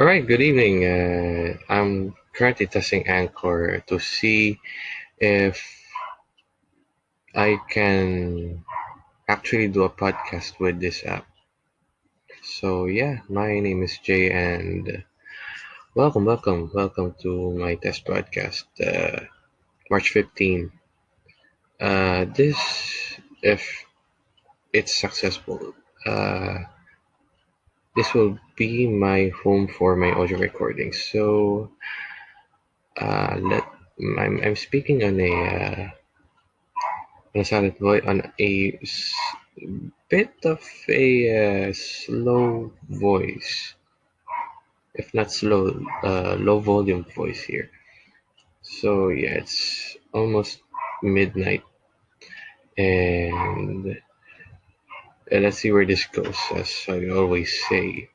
All right, good evening. Uh, I'm currently testing Anchor to see if I can actually do a podcast with this app. So, yeah, my name is Jay, and welcome, welcome, welcome to my test podcast, uh, March 15. Uh, this, if it's successful, uh, this will be my home for my audio recording. So, uh, let I'm, I'm speaking on a uh, on a silent voice on a bit of a uh, slow voice, if not slow, uh, low volume voice here. So yeah, it's almost midnight, and uh, let's see where this goes. As I always say,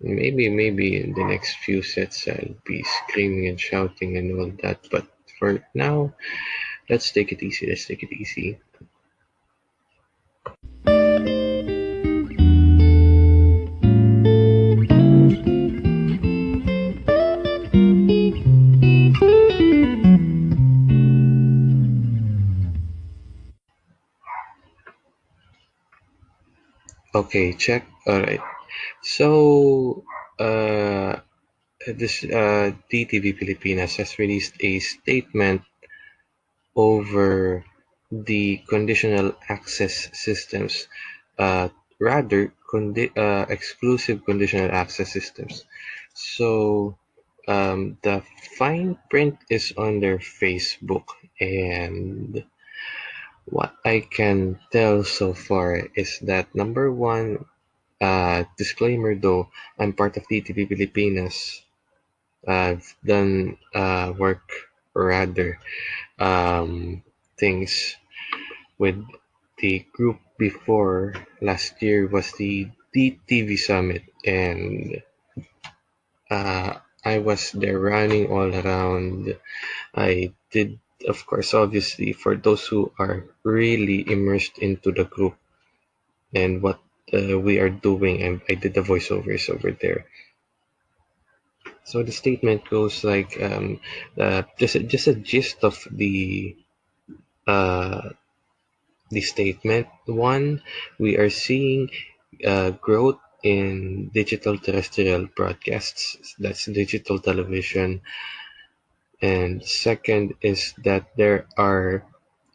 maybe maybe in the next few sets I'll be screaming and shouting and all that, but for now, let's take it easy. Let's take it easy. Okay, check. All right. So, uh, this uh, DTV Pilipinas has released a statement over the conditional access systems, uh, rather condi- uh, exclusive conditional access systems. So um, the fine print is on their Facebook, and what I can tell so far is that number one, uh, disclaimer though, I'm part of DTV Pilipinas. I've done uh, work rather um, things with the group before last year was the DTV Summit, and uh, I was there running all around. I did, of course, obviously, for those who are really immersed into the group and what uh, we are doing, and I did the voiceovers over there. So the statement goes like um, uh, just a, just a gist of the uh, the statement. One, we are seeing uh, growth in digital terrestrial broadcasts. That's digital television. And second is that there are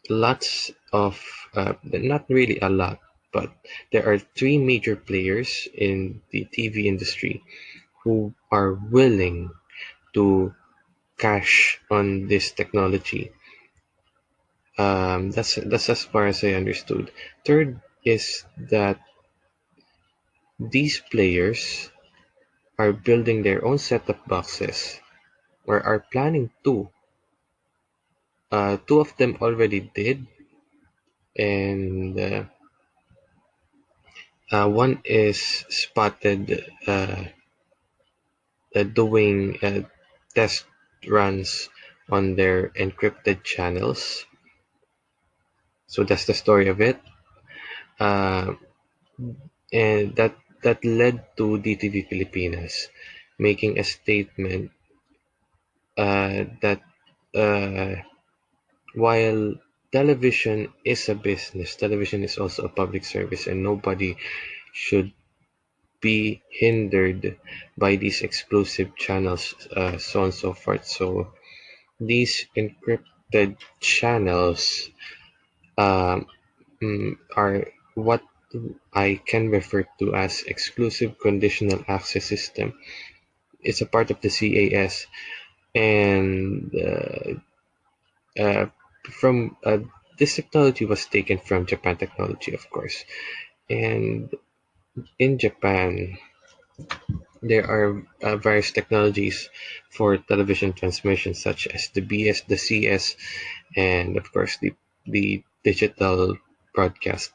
lots of, uh, not really a lot, but there are three major players in the TV industry who are willing to cash on this technology. Um, that's that's as far as I understood. Third is that these players are building their own set-top boxes or are planning to. Uh, two of them already did, and uh, uh, one is spotted uh, uh, doing uh, test runs on their encrypted channels. So that's the story of it. And that that led to DTV Pilipinas making a statement that uh, while television is a business, television is also a public service, and nobody should be hindered by these exclusive channels, uh, so on and so forth. So these encrypted channels um, mm, are what I can refer to as exclusive conditional access system. It's a part of the CAS, and uh, uh, from uh, this technology was taken from Japan technology, of course. And in Japan, there are uh, various technologies for television transmission, such as the BS, the CS, and of course the the digital broadcast.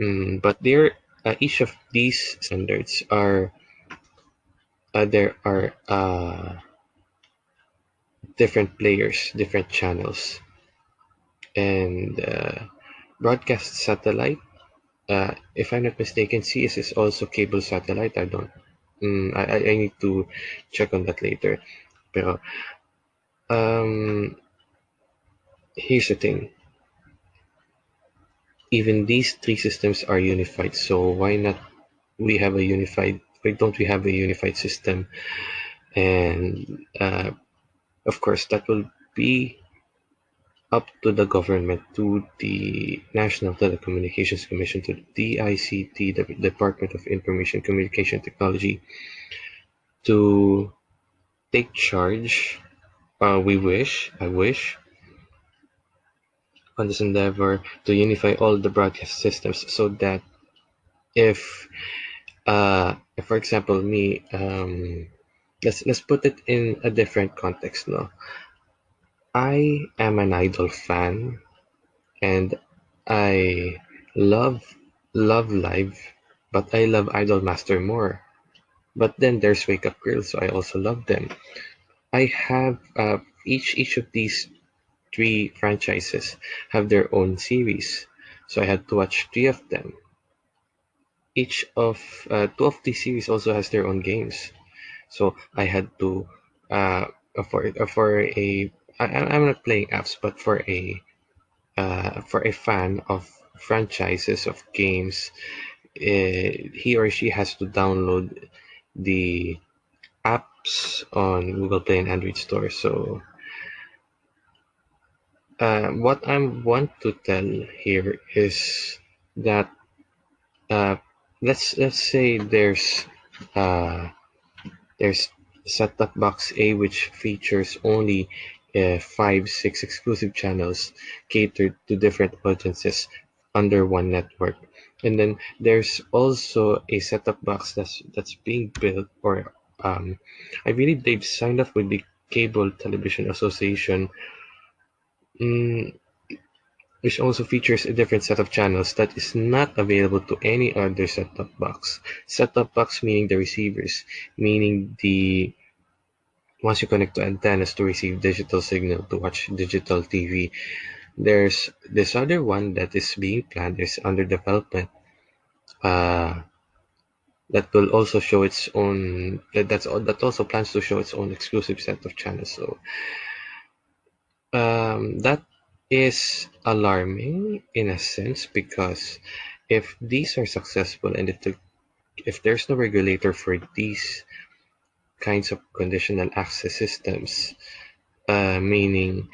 Mm, but there, uh, each of these standards are uh, there are uh, different players, different channels, and uh, broadcast satellite. Uh, if I'm not mistaken, CS is also cable satellite. I don't Mm, I, I need to check on that later. Pero um, here's the thing. Even these three systems are unified, so why not we have a unified? Why don't we have a unified system? And uh, of course, that will be up to the government, to the National Telecommunications Commission, to the DICT, the Department of Information Communication Technology, to take charge. Uh, we wish, I wish, on this endeavor to unify all the broadcast systems so that if, uh, if for example, me, um, let's let's put it in a different context now. I am an Idol fan and I love Love Live, but I love Idol Master more. But then there's Wake Up Girl, so I also love them. I have uh, each each of these three franchises have their own series, so I had to watch three of them. Each of uh, two of these series also has their own games, so I had to uh, for for a I, I'm not playing apps, but for a uh, for a fan of franchises of games, uh, he or she has to download the apps on Google Play and Android Store. So, uh, what I want to tell here is that uh, let's let's say there's uh, there's set-top box A which features only uh, five six exclusive channels catered to different audiences under one network. And then there's also a set-top box that's that's being built or um, I believe they've signed up with the Cable Television Association. Mm, which also features a different set of channels that is not available to any other set-top box. Set-top box meaning the receivers, meaning the once you connect to antennas to receive digital signal to watch digital TV. There's this other one that is being planned, is under development. Uh, that will also show its own that that's that also plans to show its own exclusive set of channels. So um, that is alarming in a sense because if these are successful and if the if there's no regulator for these kinds of conditional access systems, uh, meaning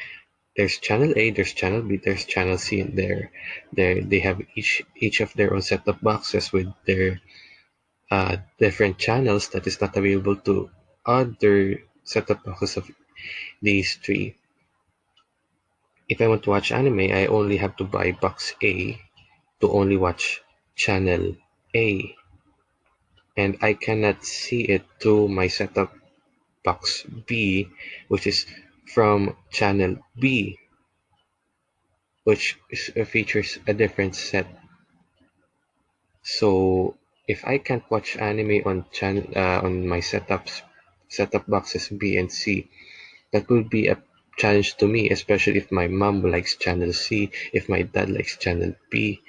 there's channel A, there's channel B, there's channel C, and there, there they have each each of their own set-top boxes with their uh, different channels that is not available to other set-top boxes of these three. If I want to watch anime, I only have to buy box A to only watch channel A. And I cannot see it to my set-top box B which is from channel B which uh, features a different set. So if I can't watch anime on channel uh, on my setups setup boxes B and C that would be a challenge to me especially if my mom likes channel C if my dad likes channel B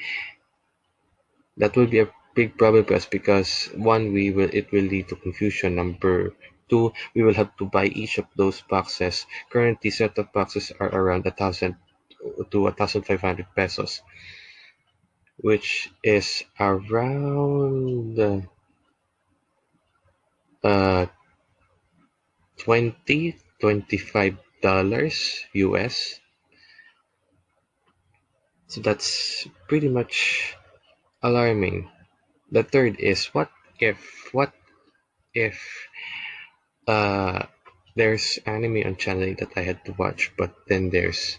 that will be a big problem for us because one we will it will lead to confusion. Number two we will have to buy each of those boxes. Currently set of boxes are around a thousand to a thousand five hundred pesos which is around uh 20 25 dollars us so that's pretty much alarming. The third is what if what if uh there's anime on channel that I had to watch but then there's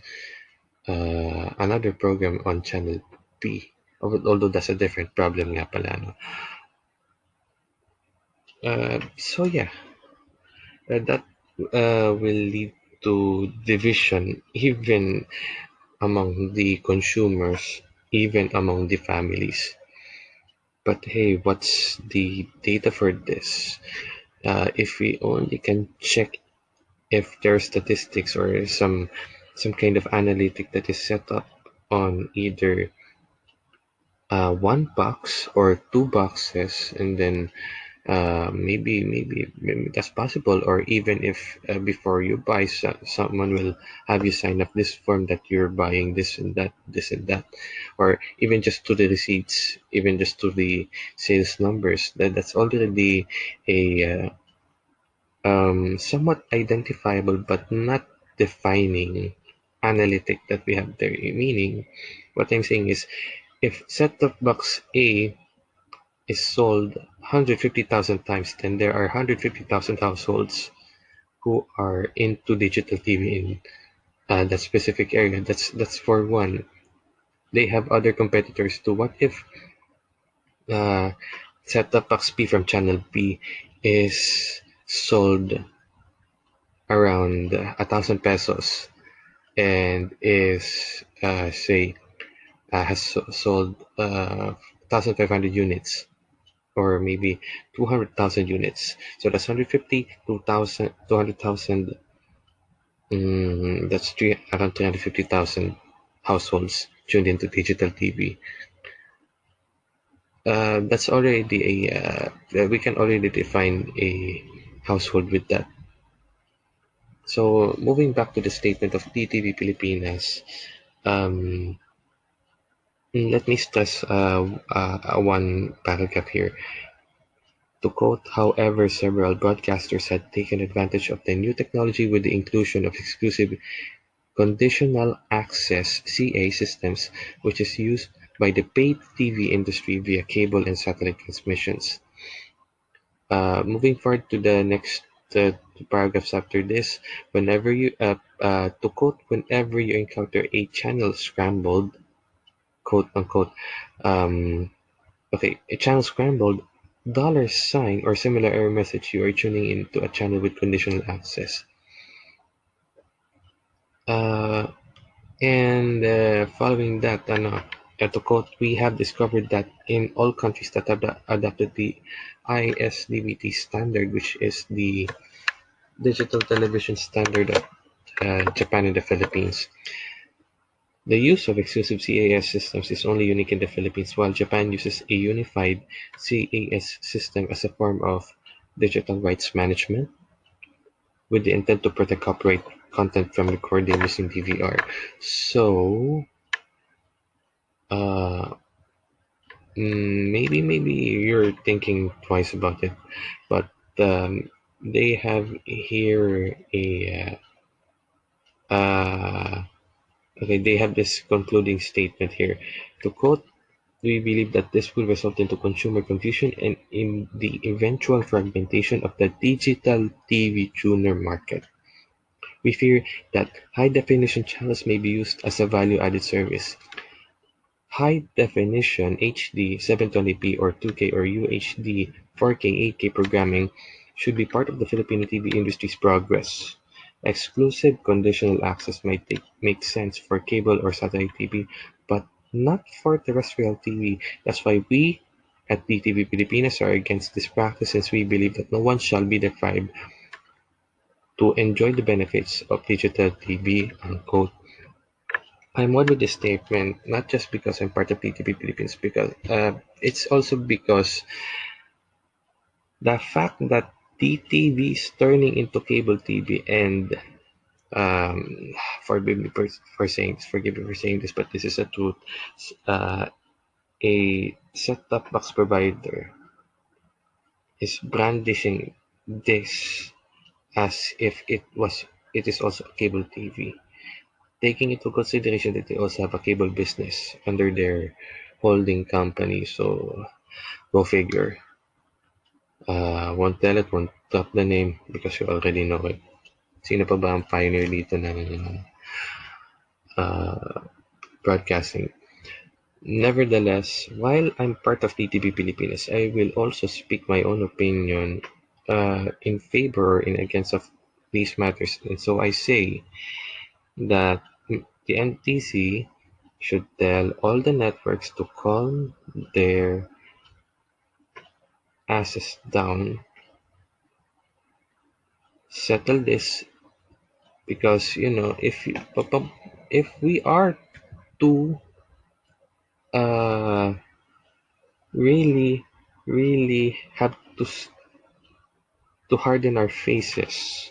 uh, another program on channel B although that's a different problem nga pala no? Uh, so yeah. Uh, that uh, will lead to division even among the consumers even among the families but hey, what's the data for this? Uh, if we only can check if there are statistics or some some kind of analytic that is set up on either uh, one box or two boxes, and then uh, maybe, maybe maybe that's possible or even if uh, before you buy so, someone will have you sign up this form that you're buying this and that this and that. Or even just to the receipts even just to the sales numbers that that's already a uh, um, somewhat identifiable but not defining analytic that we have there. Meaning what i'm saying is if set of box a is sold 150,000 times, then there are 150,000 households who are into digital TV in uh, that specific area. That's that's for one. They have other competitors too. What if uh, set-top box B from channel B is sold around a thousand pesos and is uh, say uh, has sold uh, 1,500 units or maybe 200,000 units. So that's 150, 2,000, 200,000. Mm, that's three, around 350,000 households tuned into digital TV. Uh, that's already a, uh, we can already define a household with that. So moving back to the statement of DTV Pilipinas, um, let me stress uh, uh, one paragraph here. To quote, however, several broadcasters had taken advantage of the new technology with the inclusion of exclusive conditional access CA systems, which is used by the paid TV industry via cable and satellite transmissions. Uh, moving forward to the next uh, paragraphs after this, whenever you, uh, uh, to quote, whenever you encounter a channel scrambled, quote unquote, um, okay, a channel scrambled, dollar sign or similar error message you are tuning into a channel with conditional access. Uh, and uh, following that, ano, to quote, we have discovered that in all countries that have adopted the ISDBT standard, which is the digital television standard of uh, Japan and the Philippines, the use of exclusive CAS systems is only unique in the Philippines, while Japan uses a unified CAS system as a form of digital rights management with the intent to protect copyright content from recording using DVR. So, uh, mm, maybe maybe you're thinking twice about it, but um, they have here a uh, uh, Okay, they have this concluding statement here. To quote, we believe that this will result into consumer confusion and in the eventual fragmentation of the digital TV tuner market. We fear that high-definition channels may be used as a value-added service. High-definition HD 720p or 2K or UHD 4K 8K programming should be part of the Filipino TV industry's progress. Exclusive conditional access might make sense for cable or satellite TV, but not for terrestrial TV. That's why we at DTV Pilipinas are against this practice since we believe that no one shall be deprived to enjoy the benefits of digital TV, unquote. I'm one with this statement, not just because I'm part of DTV Philippines, because uh, it's also because the fact that DTV is turning into cable TV and um, forgive me for, for saying forgive me for saying this, but this is a truth. Uh, a set-top box provider is brandishing this as if it was it is also cable TV, taking into consideration that they also have a cable business under their holding company. So go figure. Uh, won't tell it, won't drop the name because you already know it. Sino pa ba ang pioneer dito ng uh, broadcasting? Nevertheless, while I'm part of DTV Pilipinas, I will also speak my own opinion uh, in favor or in against of these matters. And so I say that the NTC should tell all the networks to calm their asses down, settle this because you know if you, if we are to uh really really have to to harden our faces.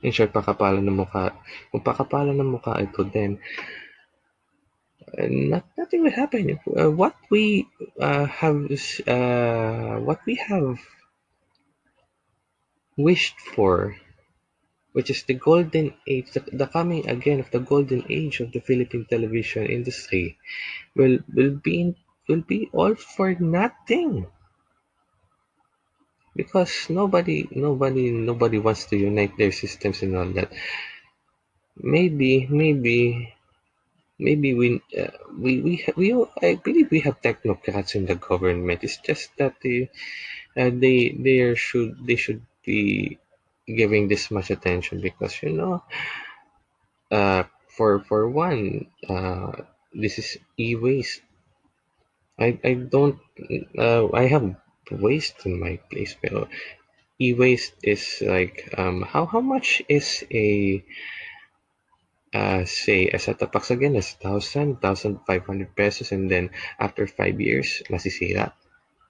In short, pakapalan ng mukha. Kung pakapalan ng mukha ito, then not, nothing will happen. Uh, what we uh, have, uh, what we have wished for, which is the golden age, the, the coming again of the golden age of the Philippine television industry, will will be will be all for nothing because nobody nobody nobody wants to unite their systems and all that maybe maybe maybe we uh, we we we I believe we have technocrats in the government. It's just that they uh, they they should they should be giving this much attention because you know uh for for one uh this is e-waste. I I don't uh, I have waste in my place pero e-waste is like um how how much is a uh say a setup box again is thousand thousand five hundred pesos and then after five years masisira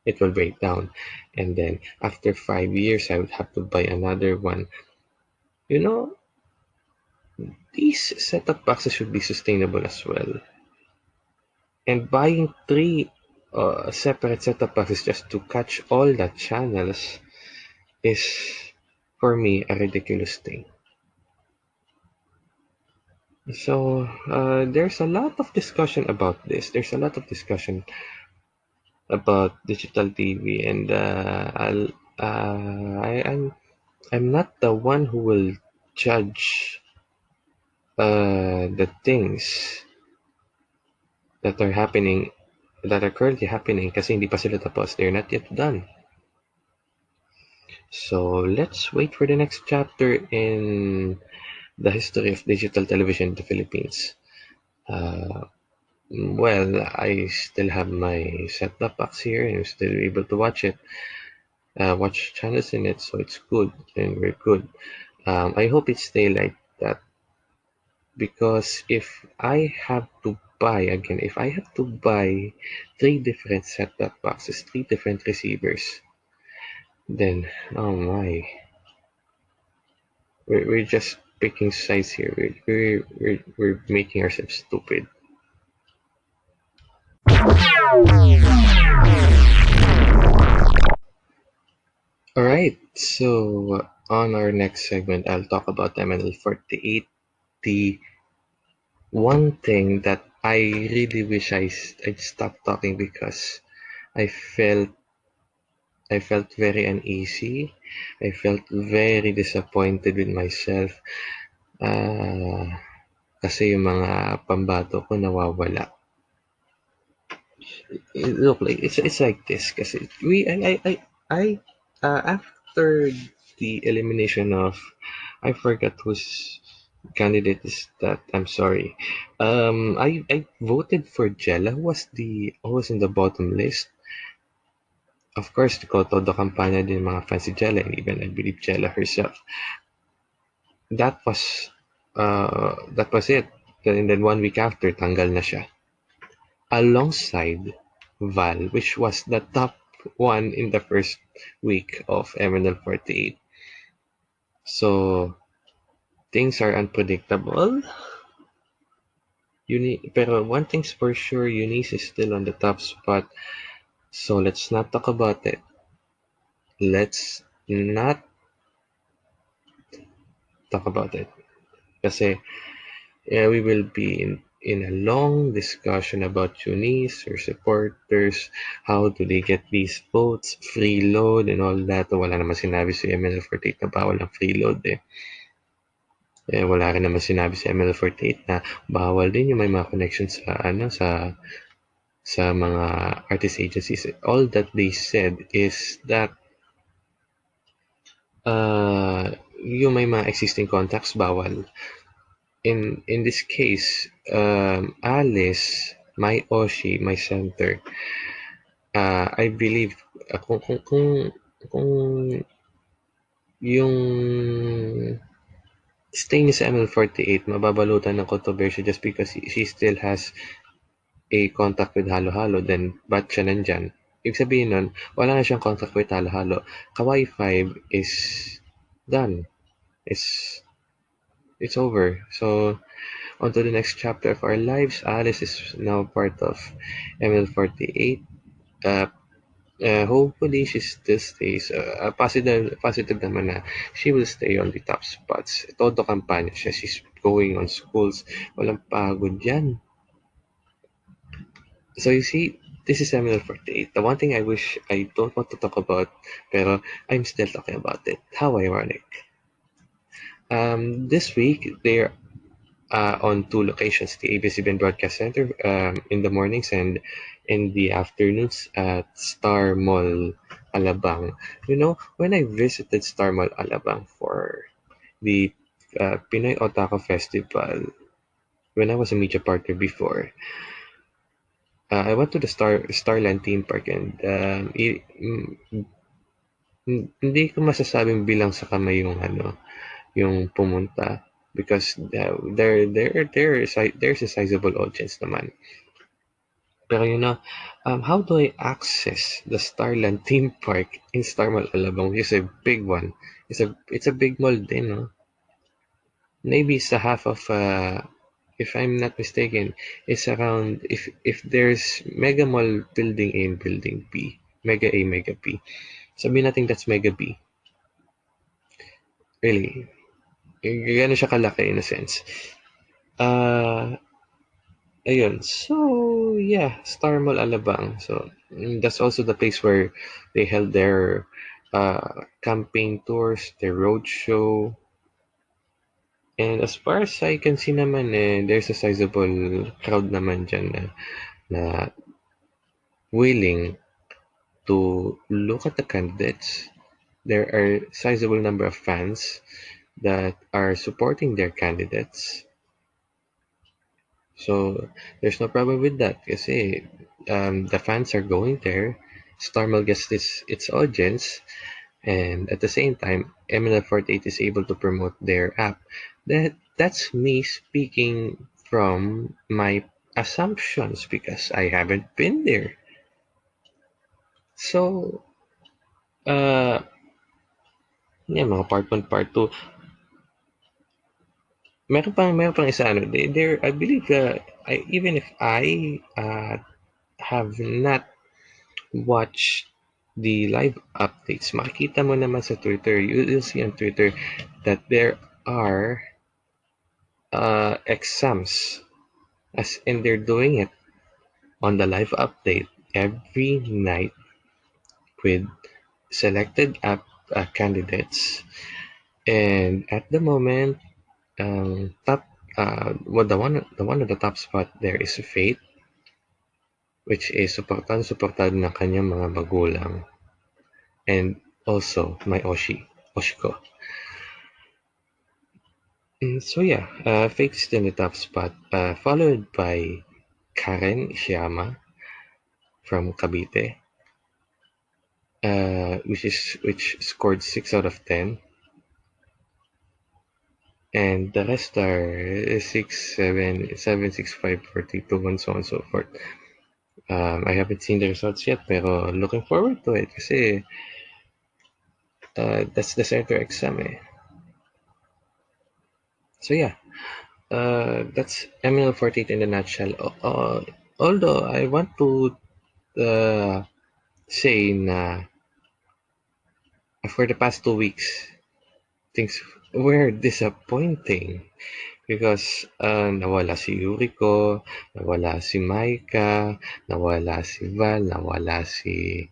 it will break down. And then after five years I would have to buy another one. You know these setup boxes should be sustainable as well. And buying three uh, separate setup boxes just to catch all the channels is for me a ridiculous thing so uh, there's a lot of discussion about this. There's a lot of discussion about digital TV and uh, I'll uh, I, I'm I'm not the one who will judge uh, the things that are happening that are currently happening kasi hindi pa sila tapos. They're not yet done. So let's wait for the next chapter in the history of digital television in the Philippines. Uh, well I still have my set-top box here and I'm still able to watch it. Uh, watch channels in it so it's good and we're good. Um, I hope it stay like that because if I have to buy again if I have to buy three different set-top boxes three different receivers then oh my. We're, we're just picking sides here. We're, we're, we're, making ourselves stupid. All right so on our next segment I'll talk about MNL48 the one thing that I really wish I I'd stopped talking because I felt I felt very uneasy. I felt very disappointed with myself. Uh, kasi yung mga pambato ko nawawala. Look, like it's it's like this kasi we I I I, I uh, after the elimination of I forgot who's candidate is that I'm sorry. Um, I I voted for Jella, who was the who was in the bottom list. Of course, ko todo kampanya din mga fans si Jella, and even I believe Jella herself. That was uh, that was it. And then one week after, tanggal na siya. Alongside Val, which was the top one in the first week of MNL 48. So things are unpredictable. Uni pero one thing's for sure, Eunice is still on the top spot. So let's not talk about it. Let's not talk about it. Kasi yeah, we will be in, in a long discussion about Eunice, her supporters, how do they get these votes, free load and all that. Wala naman sinabi si ML48 na bawal ang free load eh. Eh, wala rin naman sinabi si ML48 na bawal din yung may mga connections sa ano sa sa mga artist agencies. All that they said is that uh, yung may mga existing contacts bawal. In in this case, um, Alice, my Oshi, my center, uh, I believe uh, kung kung kung kung yung stay niya sa ML48 mababalutan ng controversy just because she still has a contact with Halo Halo then ba't siya nandyan? Ibig sabihin nun, wala na siyang contact with Halo Halo. Kawaii 5 is done. It's it's over. So on to the next chapter of our lives. Alice is now part of ML48. Uh, uh, hopefully she still stays uh, positive positive naman na she will stay on the top spots. Todo kampanya siya. She's going on schools. Walang pagod yan. So you see, this is MNL 48. The one thing I wish I don't want to talk about, pero I'm still talking about it. How ironic. Um, this week, they're uh, on two locations, the ABS-CBN Broadcast Center um, in the mornings and in the afternoons at Star Mall Alabang. You know, when I visited Star Mall Alabang for the uh, Pinoy Otaku Festival, when I was a media partner before, uh, I went to the Star Starland theme park and um, i- mm, mm, hindi ko masasabing bilang sa kamay yung ano, yung pumunta because uh, there there there is there's a sizable audience naman. Pero you know, um, how do I access the Starland theme park in Star Mall Alabang? It's a big one. It's a it's a big mall din, no? Maybe it's a half of uh, if I'm not mistaken, it's around if if there's Mega Mall Building A and Building B, Mega A, Mega B. Sabihin natin that's Mega B. Really. Gano'n siya kalaki in a sense. Uh, ayun. So, yeah, Star Mall Alabang. So, that's also the place where they held their uh, campaign tours, their road show. And as far as I can see naman eh, there's a sizable crowd naman dyan na, na willing to look at the candidates. There are sizable number of fans that are supporting their candidates. So there's no problem with that kasi um, the fans are going there. Starmall gets its audience, and at the same time, MNL48 is able to promote their app. That that's me speaking from my assumptions because I haven't been there. So, uh, yeah, mga part 1, part 2. Meron pang, meron pang isa, ano, there, I believe, uh, I, even if I uh, have not watched the live updates, makikita mo naman sa Twitter, you, you'll see on Twitter that there are uh, exams, as in they're doing it on the live update every night with selected app uh, candidates. And at the moment, um, top uh, well, the one the one at the top spot there is Fate, which is supportan supportado ng kanyang mga magulang. And also my Oshi, Oshiko. Mm, so yeah, uh, is in the top spot, uh, followed by Karen Ishiyama from Cavite, uh, which is which scored six out of ten, and the rest are six, seven, seven, six, five, forty-two, and so on and so forth. Um, I haven't seen the results yet, pero looking forward to it kasi uh, that's the center exam eh. So yeah, uh, that's ML48 in a nutshell. Uh, although I want to uh, say na for the past two weeks, things were disappointing because uh, nawala si Yuriko, nawala si Maika, nawala si Val, nawala si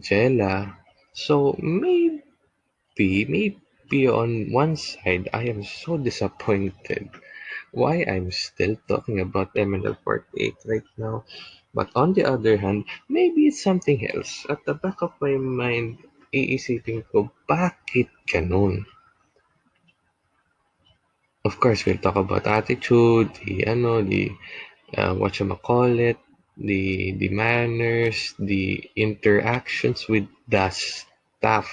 Jella. So maybe, maybe on one side, I am so disappointed why I'm still talking about MNL Part 8 right now. But on the other hand, maybe it's something else. At the back of my mind, iisipin ko, bakit ganun? Of course, we'll talk about attitude, the ano, the uh, what you call it, the the manners, the interactions with the staff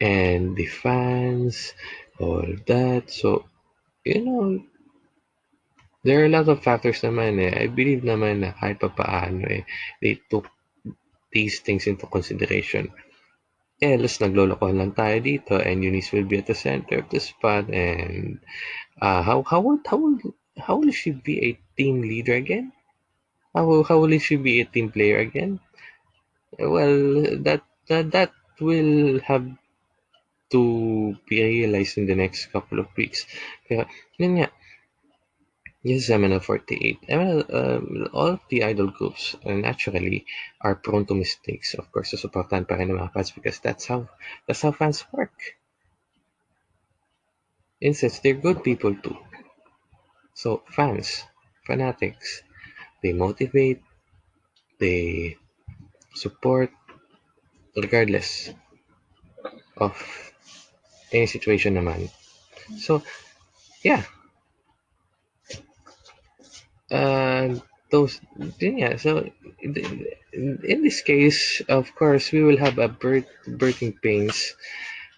and the fans, all that. So, you know, there are a lot of factors naman eh. I believe naman na kahit pa paano eh, they took these things into consideration. Else, naglolokohan lang tayo dito and Eunice will be at the center of the spot and uh, how how will how will how will she be a team leader again? How will, how will she be a team player again? Well, that that, that will have to be realized in the next couple of weeks. Kaya, yun nga, Yes, MNL48. MNL, um, all of the idol groups uh, naturally are prone to mistakes. Of course, susuportahan pa rin ng mga fans because that's how that's how fans work. Instead, they're good people too. So fans, fanatics, they motivate, they support regardless of any situation naman. So, yeah. Uh, those, yeah, so in this case, of course, we will have a birth, birthing pains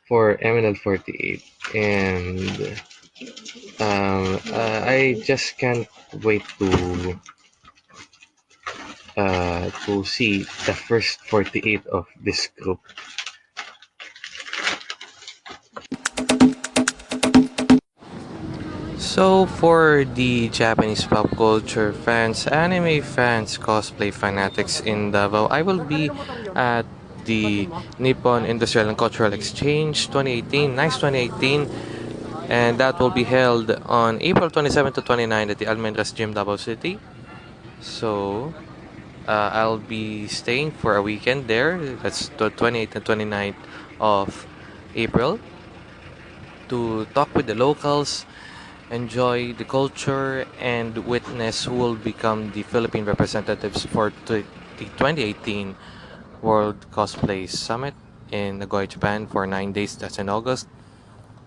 for MNL48 and um, uh, I just can't wait to uh, to see the first 48 of this group. So for the Japanese pop culture fans, anime fans, cosplay fanatics in Davao, I will be at the Nippon Industrial and Cultural Exchange 2018, nice 2018, and that will be held on April 27 to 29 at the Almendras Gym, Davao City. So uh, I'll be staying for a weekend there. That's the 28th and 29th of April to talk with the locals enjoy the culture, and witness who will become the Philippine representatives for the 2018 World Cosplay Summit in Nagoya, Japan for nine days. That's in August.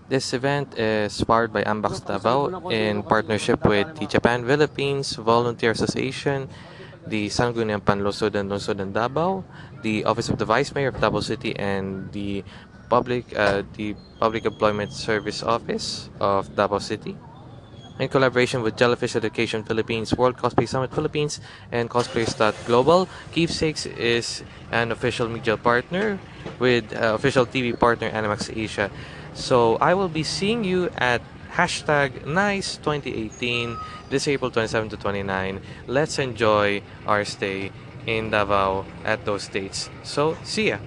This event is powered by Ambax Davao in partnership with the Japan Philippines Volunteer Association, the Sangguniang Panlusudan Lusudan Davao, the Office of the Vice Mayor of Davao City, and the Public uh, the Public Employment Service Office of Davao City in collaboration with Jellyfish Education Philippines, World Cosplay Summit Philippines, and Cosplayers.global. Keepsakes is an official media partner with uh, official TV partner Animax Asia. So I will be seeing you at hashtag NICE 2018 this April 27 to 29. Let's enjoy our stay in Davao at those dates. So see ya!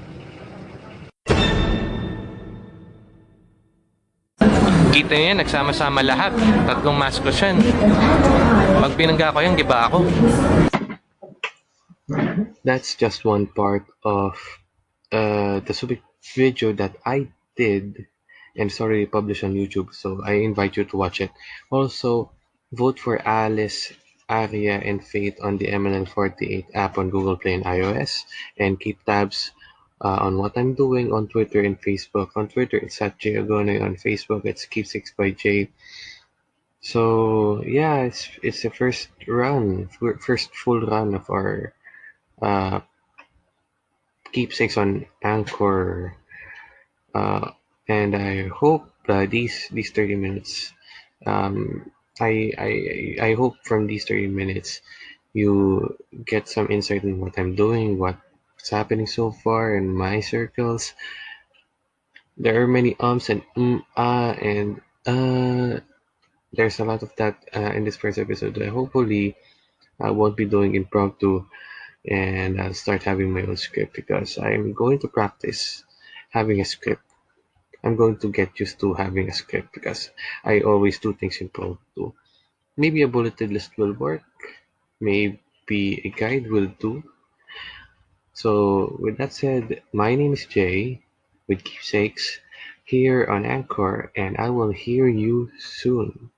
Kita niyo yan, nagsama-sama lahat. Tatlong maskos yan. Pag binangga ko yan, giba ako. That's just one part of uh, the Subic video that I did and sorry published on YouTube. So I invite you to watch it. Also, vote for Alice, Aria, and Faith on the MNN48 app on Google Play and iOS. And keep tabs uh, on what I'm doing on Twitter and Facebook. On Twitter, it's at Jay. On Facebook, it's Keepsakes by Jay. So yeah, it's it's the first run, first full run of our uh, keepsakes on Anchor, uh, and I hope uh, these these thirty minutes, um, I I I hope from these thirty minutes, you get some insight in what I'm doing, what what's happening so far in my circles. There are many ums and um, ah, and uh, there's a lot of that uh, in this first episode. Uh, hopefully, I won't be doing impromptu and I'll start having my own script because I'm going to practice having a script. I'm going to get used to having a script because I always do things impromptu. Maybe a bulleted list will work. Maybe a guide will do. So with that said, my name is Jay with Keepsakes here on Anchor and I will hear you soon.